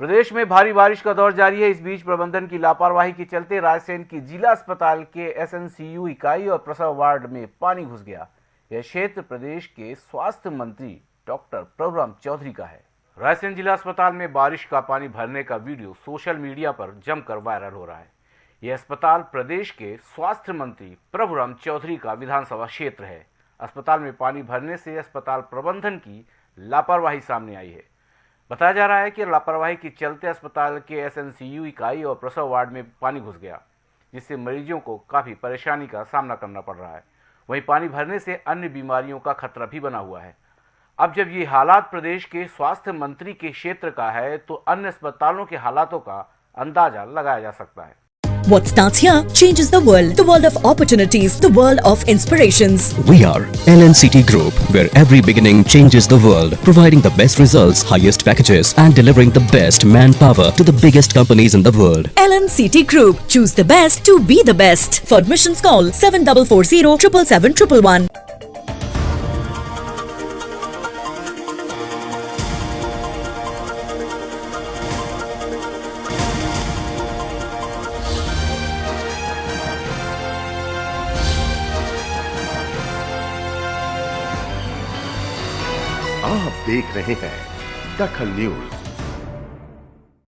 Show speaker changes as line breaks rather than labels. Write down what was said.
प्रदेश में भारी बारिश का दौर जारी है। इस बीच प्रबंधन की लापरवाही के चलते रायसेन की जिला अस्पताल के एसएनसीयू इकाई और प्रसव वार्ड में पानी घुस गया। यह क्षेत्र प्रदेश के स्वास्थ्य मंत्री डॉक्टर प्रभुराम चौधरी का है। रायसेन जिला अस्पताल में बारिश का पानी भरने का वीडियो सोशल मीडिया पर जमकर वायरल हो रहा है। यह अस्पताल प्रदेश के स्वास्थ्य मंत्री प्रभुराम चौधरी का विधानसभा क्षेत्र है। अस्पताल में पानी भरने से अस्पताल प्रबंधन की लापरवाही सामने आई है। बताया जा रहा है कि लापरवाही के चलते अस्पताल के एसएनसीयू इकाई और प्रसव वार्ड में पानी घुस गया, जिससे मरीजों को काफ़ी परेशानी का सामना करना पड़ रहा है। वहीं पानी भरने से अन्य बीमारियों का खतरा भी बना हुआ है। अब जब ये हालात प्रदेश के स्वास्थ्य मंत्री के क्षेत्र का है तो अन्य अस्पतालों के हालातों का अंदाज़ा लगाया जा सकता है।
What starts here changes the world. The world of opportunities. The world of inspirations.
We are LNCT Group, where every beginning changes the world, providing the best results, highest packages, and delivering the best manpower to the biggest companies in the world.
LNCT Group. Choose the best to be the best. For admissions call 7440 777
आप देख रहे हैं दखल news.